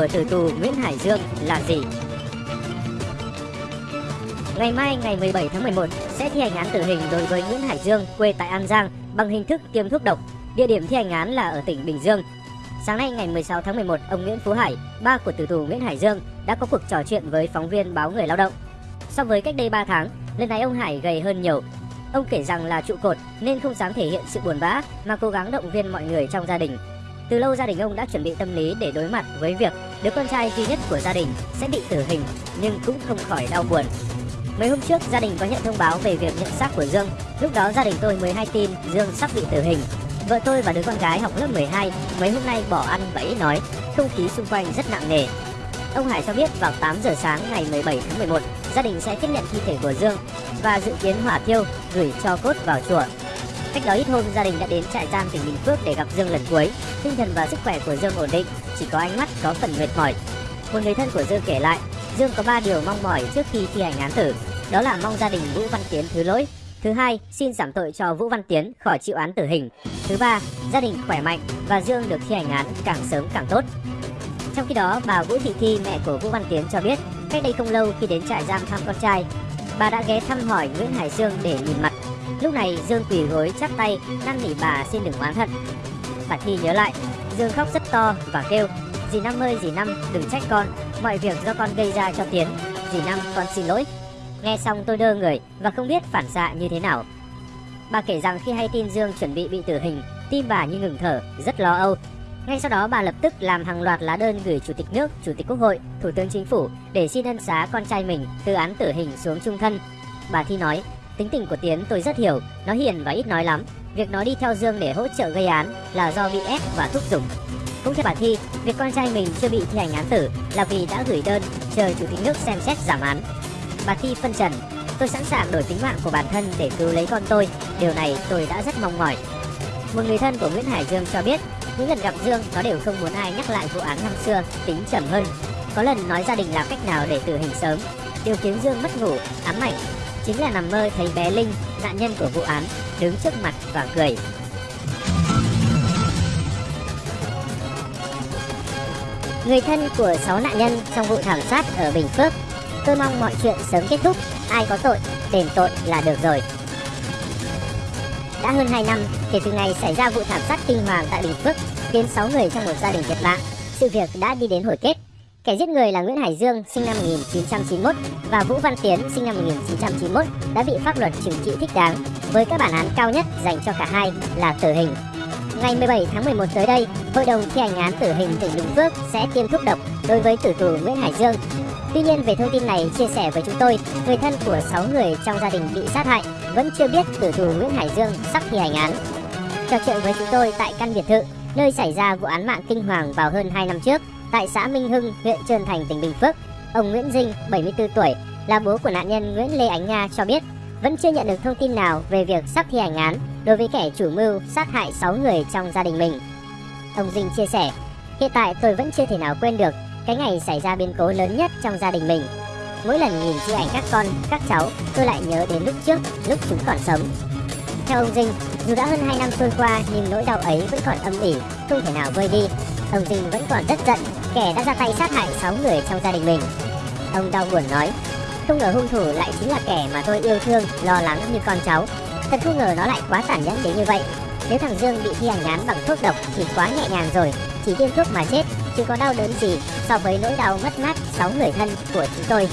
của tử tù Nguyễn Hải Dương là gì? Ngày mai ngày 17 tháng 11 sẽ thi hành án tử hình đối với Nguyễn Hải Dương quê tại An Giang bằng hình thức tiêm thuốc độc. Địa điểm thi hành án là ở tỉnh Bình Dương. Sáng nay ngày 16 tháng 11, ông Nguyễn Phú Hải, ba của tử tù Nguyễn Hải Dương đã có cuộc trò chuyện với phóng viên báo Người Lao động. So với cách đây 3 tháng, lần này ông Hải gầy hơn nhiều. Ông kể rằng là trụ cột nên không dám thể hiện sự buồn bã mà cố gắng động viên mọi người trong gia đình. Từ lâu gia đình ông đã chuẩn bị tâm lý để đối mặt với việc đứa con trai duy nhất của gia đình sẽ bị tử hình nhưng cũng không khỏi đau buồn. Mấy hôm trước gia đình có nhận thông báo về việc nhận xác của Dương. Lúc đó gia đình tôi mới hay tin Dương sắp bị tử hình. Vợ tôi và đứa con gái học lớp 12 mấy hôm nay bỏ ăn và ít nói, không khí xung quanh rất nặng nề. Ông Hải cho biết vào 8 giờ sáng ngày 17 tháng 11, gia đình sẽ tiếp nhận thi thể của Dương và dự kiến hỏa thiêu gửi cho cốt vào chùa. Cách đó ít hôm, gia đình đã đến trại giam tỉnh Bình Phước để gặp Dương lần cuối. Tinh thần và sức khỏe của Dương ổn định, chỉ có ánh mắt có phần mệt mỏi. Một người thân của Dương kể lại, Dương có 3 điều mong mỏi trước khi thi hành án tử, đó là mong gia đình Vũ Văn Tiến thứ lỗi. Thứ hai, xin giảm tội cho Vũ Văn Tiến khỏi chịu án tử hình. Thứ ba, gia đình khỏe mạnh và Dương được thi hành án càng sớm càng tốt. Trong khi đó, bà Vũ Thị Thi, mẹ của Vũ Văn Tiến cho biết, cách đây không lâu khi đến trại giam thăm con trai, bà đã ghé thăm hỏi Nguyễn Hải Dương để nhìn mặt. Lúc này Dương quỳ gối chắp tay năn nỉ bà xin đừng oán hận. Bà Thi nhớ lại, Dương khóc rất to và kêu, dì Năm ơi dì Năm đừng trách con, mọi việc do con gây ra cho Tiến, dì Năm con xin lỗi. Nghe xong tôi đơ người và không biết phản xạ như thế nào. Bà kể rằng khi hay tin Dương chuẩn bị bị tử hình, tim bà như ngừng thở, rất lo âu. Ngay sau đó bà lập tức làm hàng loạt lá đơn gửi Chủ tịch nước, Chủ tịch Quốc hội, Thủ tướng Chính phủ để xin ân xá con trai mình từ án tử hình xuống trung thân. Bà Thi nói, tính tình của Tiến tôi rất hiểu, nó hiền và ít nói lắm. Việc nó đi theo Dương để hỗ trợ gây án là do bị ép và thúc giục. Cũng theo bà Thi, việc con trai mình chưa bị thi hành án tử là vì đã gửi đơn chờ Chủ tịch nước xem xét giảm án. Bà Thi phân trần, tôi sẵn sàng đổi tính mạng của bản thân để cứu lấy con tôi, điều này tôi đã rất mong mỏi. Một người thân của Nguyễn Hải Dương cho biết, những lần gặp Dương nó đều không muốn ai nhắc lại vụ án năm xưa, tính trầm hơn. Có lần nói gia đình làm cách nào để tử hình sớm, điều khiến Dương mất ngủ, ám ảnh chính là nằm mơ thấy bé Linh, nạn nhân của vụ án, đứng trước mặt và cười. Người thân của 6 nạn nhân trong vụ thảm sát ở Bình Phước Tôi mong mọi chuyện sớm kết thúc, ai có tội, đền tội là được rồi. Đã hơn 2 năm kể từ ngày xảy ra vụ thảm sát kinh hoàng tại Bình Phước, khiến 6 người trong một gia đình thiệt mạng, sự việc đã đi đến hồi kết. Kẻ giết người là Nguyễn Hải Dương sinh năm 1991 và Vũ Văn Tiến sinh năm 1991 đã bị pháp luật trừng trị thích đáng với các bản án cao nhất dành cho cả hai là tử hình. Ngày 17 tháng 11 tới đây, Hội đồng thi hành án tử hình tỉnh Bình Phước sẽ tiêm thuốc độc đối với tử tù Nguyễn Hải Dương Tuy nhiên về thông tin này chia sẻ với chúng tôi, người thân của 6 người trong gia đình bị sát hại vẫn chưa biết tử tù Nguyễn Hải Dương sắp thi hành án. Trò chuyện với chúng tôi tại căn biệt thự, nơi xảy ra vụ án mạng kinh hoàng vào hơn 2 năm trước, tại xã Minh Hưng, huyện Trơn Thành, tỉnh Bình Phước, ông Nguyễn Dinh, 74 tuổi, là bố của nạn nhân Nguyễn Lê Ánh Nga cho biết vẫn chưa nhận được thông tin nào về việc sắp thi hành án đối với kẻ chủ mưu sát hại 6 người trong gia đình mình. Ông Dinh chia sẻ, hiện tại tôi vẫn chưa thể nào quên được cái ngày xảy ra biến cố lớn nhất trong gia đình mình. Mỗi lần nhìn chi ảnh các con, các cháu, tôi lại nhớ đến lúc trước, lúc chúng còn sống. Theo ông Dinh, dù đã hơn 2 năm trôi qua nhưng nỗi đau ấy vẫn còn âm ỉ, không thể nào vơi đi. Ông Dinh vẫn còn rất giận, kẻ đã ra tay sát hại 6 người trong gia đình mình. Ông đau buồn nói, không ngờ hung thủ lại chính là kẻ mà tôi yêu thương, lo lắng như con cháu. Thật không ngờ nó lại quá tàn nhẫn đến như vậy. Nếu thằng Dương bị thi hành án bằng thuốc độc thì quá nhẹ nhàng rồi, chỉ tiêm thuốc mà chết chứ có đau đớn gì so với nỗi đau mất mát 6 người thân của chúng tôi.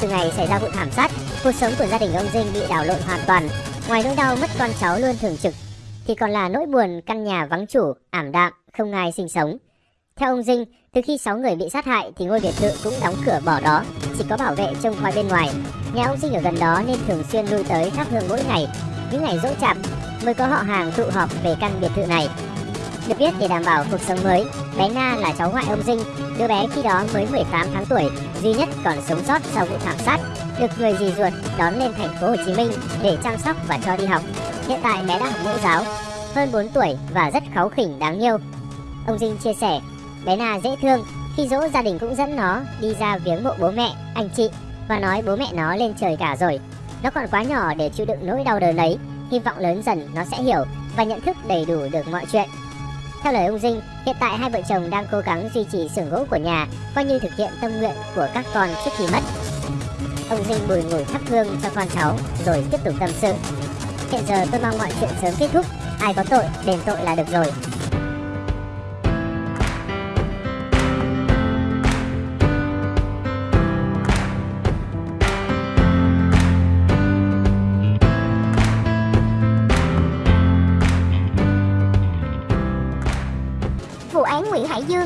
Từ ngày xảy ra vụ thảm sát, cuộc sống của gia đình ông Dinh bị đảo lộn hoàn toàn. Ngoài nỗi đau mất con cháu luôn thường trực, thì còn là nỗi buồn căn nhà vắng chủ, ảm đạm, không ai sinh sống. Theo ông Dinh, từ khi 6 người bị sát hại thì ngôi biệt thự cũng đóng cửa bỏ đó, chỉ có bảo vệ trông coi bên ngoài. Nhà ông Dinh ở gần đó nên thường xuyên lui tới thắp hương mỗi ngày. Những ngày dỗ chạp mới có họ hàng tụ họp về căn biệt thự này được biết để đảm bảo cuộc sống mới, bé Na là cháu ngoại ông Dinh, đứa bé khi đó mới 18 tháng tuổi, duy nhất còn sống sót sau vụ thảm sát, được người dì ruột đón lên thành phố Hồ Chí Minh để chăm sóc và cho đi học. Hiện tại bé đã học mẫu giáo, hơn 4 tuổi và rất kháu khỉnh đáng yêu. Ông Dinh chia sẻ, bé Na dễ thương, khi dỗ gia đình cũng dẫn nó đi ra viếng mộ bố mẹ, anh chị và nói bố mẹ nó lên trời cả rồi. Nó còn quá nhỏ để chịu đựng nỗi đau đớn ấy, hy vọng lớn dần nó sẽ hiểu và nhận thức đầy đủ được mọi chuyện. Theo lời ông Dinh, hiện tại hai vợ chồng đang cố gắng duy trì xưởng gỗ của nhà, coi như thực hiện tâm nguyện của các con trước khi mất. Ông Dinh bùi ngồi thắp hương cho con cháu, rồi tiếp tục tâm sự. Hiện giờ tôi mong mọi chuyện sớm kết thúc, ai có tội, đền tội là được rồi.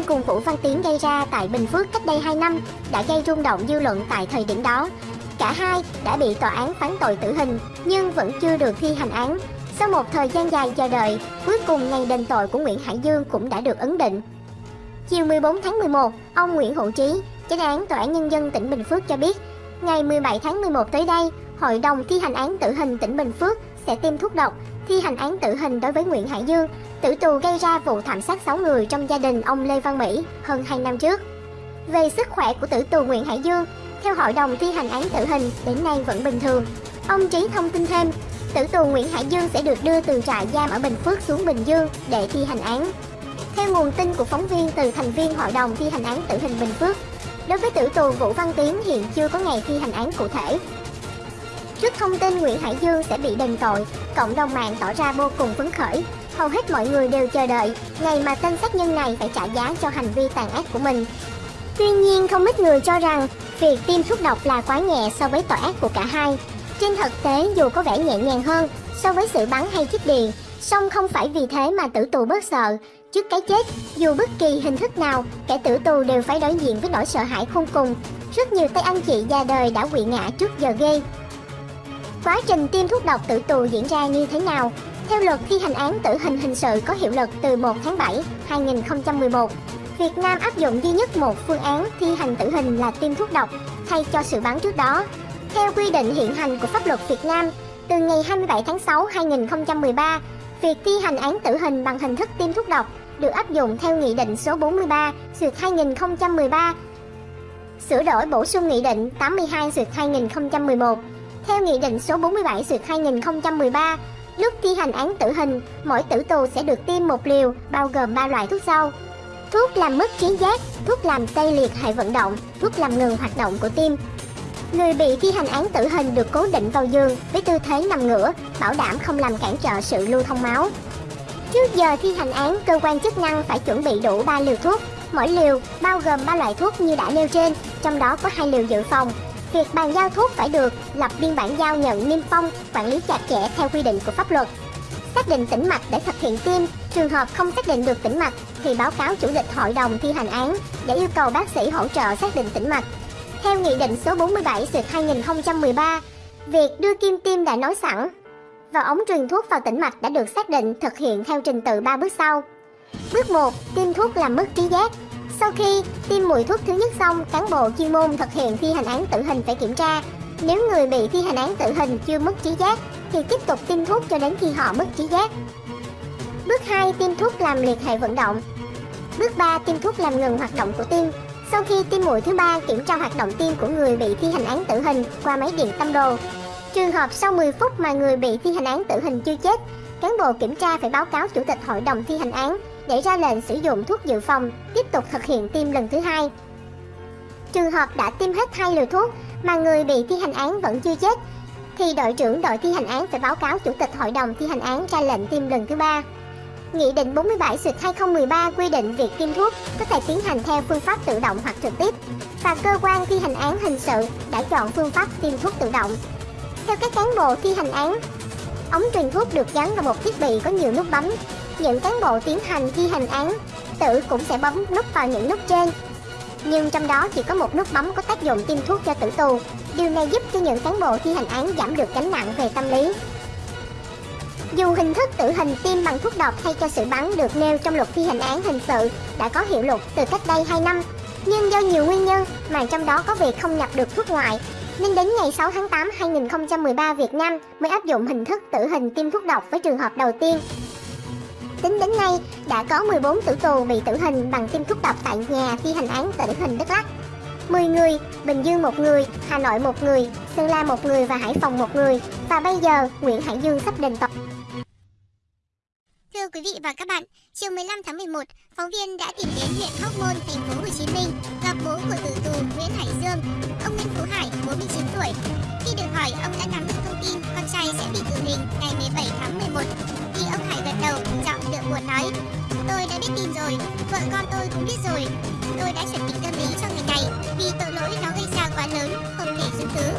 Cùng Vũ Văn Tiến gây ra tại Bình Phước cách đây 2 năm đã gây rung động dư luận tại thời điểm đó. Cả hai đã bị tòa án phán tội tử hình nhưng vẫn chưa được thi hành án. Sau một thời gian dài chờ đợi, cuối cùng ngày đền tội của Nguyễn Hải Dương cũng đã được ấn định. Chiều 14 tháng 11, ông Nguyễn Hữu Trí, chánh án Tòa án Nhân dân tỉnh Bình Phước cho biết, ngày 17 tháng 11 tới đây, Hội đồng thi hành án tử hình tỉnh Bình Phước sẽ tiêm thuốc độc, thi hành án tử hình đối với Nguyễn Hải Dương, tử tù gây ra vụ thảm sát 6 người trong gia đình ông Lê Văn Mỹ hơn 2 năm trước. Về sức khỏe của tử tù Nguyễn Hải Dương, theo Hội đồng thi hành án tử hình đến nay vẫn bình thường. Ông Trí thông tin thêm, tử tù Nguyễn Hải Dương sẽ được đưa từ trại giam ở Bình Phước xuống Bình Dương để thi hành án. Theo nguồn tin của phóng viên từ thành viên Hội đồng thi hành án tử hình Bình Phước, đối với tử tù Vũ Văn Tiến hiện chưa có ngày thi hành án cụ thể. Trước thông tin Nguyễn Hải Dương sẽ bị đền tội, cộng đồng mạng tỏ ra vô cùng phấn khởi. Hầu hết mọi người đều chờ đợi ngày mà tên sát nhân này phải trả giá cho hành vi tàn ác của mình. Tuy nhiên, không ít người cho rằng việc tiêm thuốc độc là quá nhẹ so với tội ác của cả hai. Trên thực tế, dù có vẻ nhẹ nhàng hơn so với sự bắn hay chích điện, song không phải vì thế mà tử tù bớt sợ. Trước cái chết, dù bất kỳ hình thức nào, kẻ tử tù đều phải đối diện với nỗi sợ hãi khôn cùng. Rất nhiều tay anh chị già đời đã quỵ ngã trước giờ ghê. Quá trình tiêm thuốc độc tử tù diễn ra như thế nào? Theo luật thi hành án tử hình hình sự có hiệu lực từ 1 tháng 7, 2011, Việt Nam áp dụng duy nhất một phương án thi hành tử hình là tiêm thuốc độc thay cho sự bắn trước đó. Theo quy định hiện hành của pháp luật Việt Nam, từ ngày 27 tháng 6 2013, việc thi hành án tử hình bằng hình thức tiêm thuốc độc được áp dụng theo Nghị định số 43 sượt 2013 sửa đổi bổ sung Nghị định 82 sượt 2011 theo Nghị định số 47 sượt 2013 lúc thi hành án tử hình mỗi tử tù sẽ được tiêm một liều bao gồm 3 loại thuốc sau thuốc làm mất trí giác thuốc làm tê liệt hệ vận động thuốc làm ngừng hoạt động của tim Người bị thi hành án tử hình được cố định vào giường với tư thế nằm ngửa, bảo đảm không làm cản trở sự lưu thông máu. Trước giờ thi hành án, cơ quan chức năng phải chuẩn bị đủ 3 liều thuốc. Mỗi liều bao gồm 3 loại thuốc như đã nêu trên, trong đó có hai liều dự phòng. Việc bàn giao thuốc phải được lập biên bản giao nhận niêm phong, quản lý chặt chẽ theo quy định của pháp luật. Xác định tĩnh mạch để thực hiện tiêm, trường hợp không xác định được tĩnh mạch thì báo cáo chủ tịch hội đồng thi hành án để yêu cầu bác sĩ hỗ trợ xác định tĩnh mạch. Theo Nghị định số 47 sượt 2013, việc đưa kim tiêm đã nói sẵn và ống truyền thuốc vào tĩnh mạch đã được xác định thực hiện theo trình tự 3 bước sau. Bước 1. Tiêm thuốc làm mất trí giác. Sau khi tiêm mũi thuốc thứ nhất xong, cán bộ chuyên môn thực hiện thi hành án tử hình phải kiểm tra. Nếu người bị thi hành án tử hình chưa mất trí giác thì tiếp tục tiêm thuốc cho đến khi họ mất trí giác. Bước 2. Tiêm thuốc làm liệt hệ vận động. Bước 3. Tiêm thuốc làm ngừng hoạt động của tim. Sau khi tiêm mũi thứ ba, kiểm tra hoạt động tim của người bị thi hành án tử hình qua máy điện tâm đồ. Trường hợp sau 10 phút mà người bị thi hành án tử hình chưa chết, cán bộ kiểm tra phải báo cáo chủ tịch hội đồng thi hành án để ra lệnh sử dụng thuốc dự phòng, tiếp tục thực hiện tiêm lần thứ hai. Trường hợp đã tiêm hết hai liều thuốc mà người bị thi hành án vẫn chưa chết, thì đội trưởng đội thi hành án phải báo cáo chủ tịch hội đồng thi hành án ra lệnh tiêm lần thứ ba. Nghị định 47 sượt 2013 quy định việc tiêm thuốc có thể tiến hành theo phương pháp tự động hoặc trực tiếp và cơ quan thi hành án hình sự đã chọn phương pháp tiêm thuốc tự động. Theo các cán bộ thi hành án, ống truyền thuốc được gắn vào một thiết bị có nhiều nút bấm. Những cán bộ tiến hành thi hành án tử cũng sẽ bấm nút vào những nút trên. Nhưng trong đó chỉ có một nút bấm có tác dụng tiêm thuốc cho tử tù. Điều này giúp cho những cán bộ thi hành án giảm được gánh nặng về tâm lý. Dù hình thức tử hình tiêm bằng thuốc độc thay cho sự bắn được nêu trong luật thi hành án hình sự đã có hiệu lực từ cách đây 2 năm, nhưng do nhiều nguyên nhân mà trong đó có việc không nhập được thuốc ngoại, nên đến ngày 6 tháng 8 2013 Việt Nam mới áp dụng hình thức tử hình tiêm thuốc độc với trường hợp đầu tiên. Tính đến nay, đã có 14 tử tù bị tử hình bằng tiêm thuốc độc tại nhà thi hành án tử hình Đắk Lắk. 10 người, Bình Dương một người, Hà Nội một người, Sơn La một người và Hải Phòng một người. Và bây giờ, Nguyễn Hải Dương sắp đền tội. Thưa quý vị vị và các bạn, chiều 15 tháng 11, phóng viên đã tìm đến huyện Hóc Môn, thành phố Hồ Chí Minh gặp bố của tử tù Nguyễn Hải Dương, ông Nguyễn Phú Hải, 49 tuổi. Khi được hỏi, ông đã nắm được thông tin con trai sẽ bị tử hình ngày 17 tháng 11 đầu, giọng đượm buồn nói: "Tôi đã biết tin rồi, vợ con tôi cũng biết rồi. Tôi đã chuẩn bị tâm lý cho ngày này vì tội lỗi nó gây ra quá lớn, không thể dung thứ.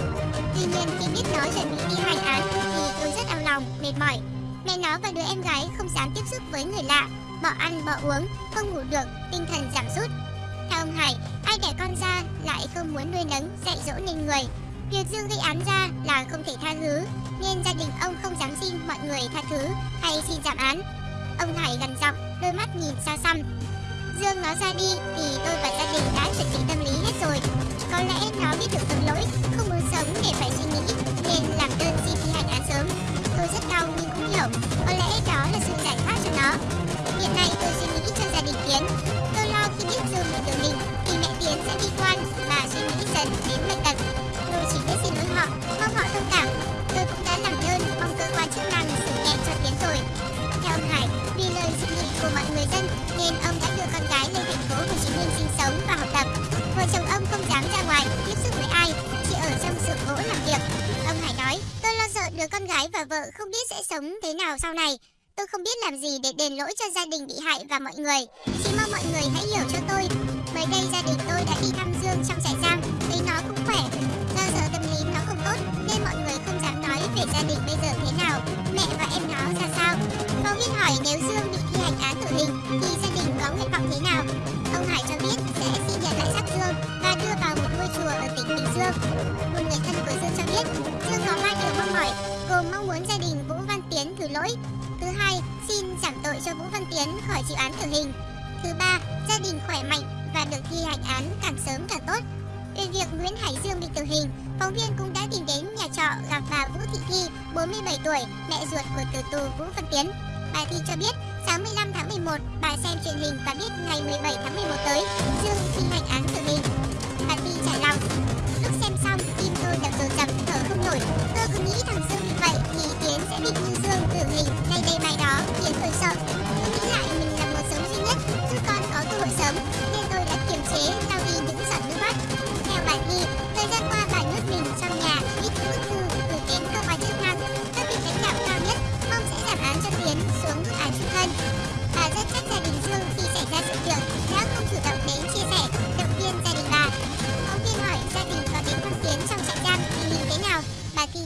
Tuy nhiên khi biết nó chuẩn bị đi hành án thì tôi rất đau lòng, mệt mỏi Mẹ nó và đứa em gái không dám tiếp xúc với người lạ, bỏ ăn bỏ uống, không ngủ được, tinh thần giảm sút. Theo ông Hải, ai đẻ con ra lại không muốn nuôi nấng, dạy dỗ nên người. Việc Dương gây án ra là không thể tha thứ, nên gia đình ông không dám xin mọi người tha thứ hay xin giảm án. Ông Hải gần giọng, đôi mắt nhìn xa xăm. Dương nó ra đi thì tôi và gia đình đã chuẩn bị tâm lý hết rồi. Có lẽ nó biết được tội lỗi, không muốn sống để phải suy nghĩ, nên làm đơn xin thi hành án sớm. Tôi rất đau nhưng cũng hiểu, có lẽ đó là sự giải thoát cho nó. Hiện nay tôi suy nghĩ cho gia đình Tiến. Tôi lo khi biết Dương bị tử hình thì mẹ Tiến sẽ đi quan và suy nghĩ dần đến bệnh tật. Tôi chỉ biết xin lỗi họ, mong họ thông cảm. Đến rồi. Theo ông Hải, vì lời dị nghị của mọi người dân nên ông đã đưa con gái lên thành phố Hồ Chí Minh sinh sống và học tập. Vợ chồng ông không dám ra ngoài tiếp xúc với ai, chỉ ở trong xưởng gỗ làm việc. Ông Hải nói, tôi lo sợ đứa con gái và vợ không biết sẽ sống thế nào sau này. Tôi không biết làm gì để đền lỗi cho gia đình bị hại và mọi người. Chỉ mong mọi người hãy hiểu cho tôi. Mới đây gia đình tôi đã đi thăm Dương trong trại giam, thấy nó cũng khỏe. Do giờ tâm lý nó không tốt nên mọi người không dám nói về gia đình bây giờ thế nào, Phóng viên hỏi nếu Dương bị thi hành án tử hình thì gia đình có nguyện vọng thế nào? Ông Hải cho biết sẽ xin nhận lại xác Dương và đưa vào một ngôi chùa ở tỉnh Bình Dương. Một người thân của Dương cho biết Dương có ba điều mong mỏi, gồm mong muốn gia đình Vũ Văn Tiến thứ lỗi. Thứ hai, xin giảm tội cho Vũ Văn Tiến khỏi chịu án tử hình. Thứ ba, gia đình khỏe mạnh và được thi hành án càng sớm càng tốt. Về việc Nguyễn Hải Dương bị tử hình, phóng viên cũng đã tìm đến nhà trọ gặp bà Vũ Thị Thi, 47 tuổi, mẹ ruột của tử tù Vũ Văn Tiến. Bà Thi cho biết, sáng 15 tháng 11, bà xem truyền hình và biết ngày 17 tháng 11 tới, Dương thi hành án tử hình. Bà Thi trải lòng, lúc xem xong, tim tôi đập dồn dập, thở không nổi. Tôi cứ nghĩ thằng Dương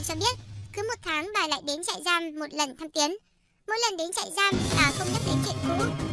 cho biết, cứ một tháng bà lại đến trại giam một lần thăm Tiến. Mỗi lần đến trại giam, bà không nhắc đến chuyện cũ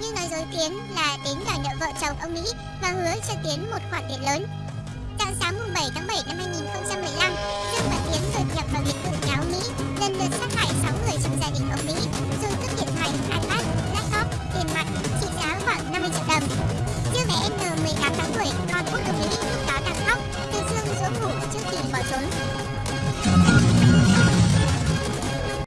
nhưng nói dối Tiến là đến đòi nợ vợ chồng ông Mỹ và hứa cho Tiến một khoản tiền lớn. Dạng sáng mùng 7 tháng 7 năm 2015, Dương và Tiến đột nhập vào biệt thự nhà ông Mỹ, lần lượt sát hại 6 người trong gia đình ông Mỹ, rồi cướp điện thoại, iPad, laptop, tiền mặt trị giá khoảng 50 triệu đồng. Dương bé N 18 tháng tuổi, con út ông Mỹ lúc đó đang khóc, được Dương dỗ ngủ trước khi bỏ trốn.